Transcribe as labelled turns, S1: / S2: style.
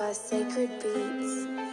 S1: by Sacred Beats.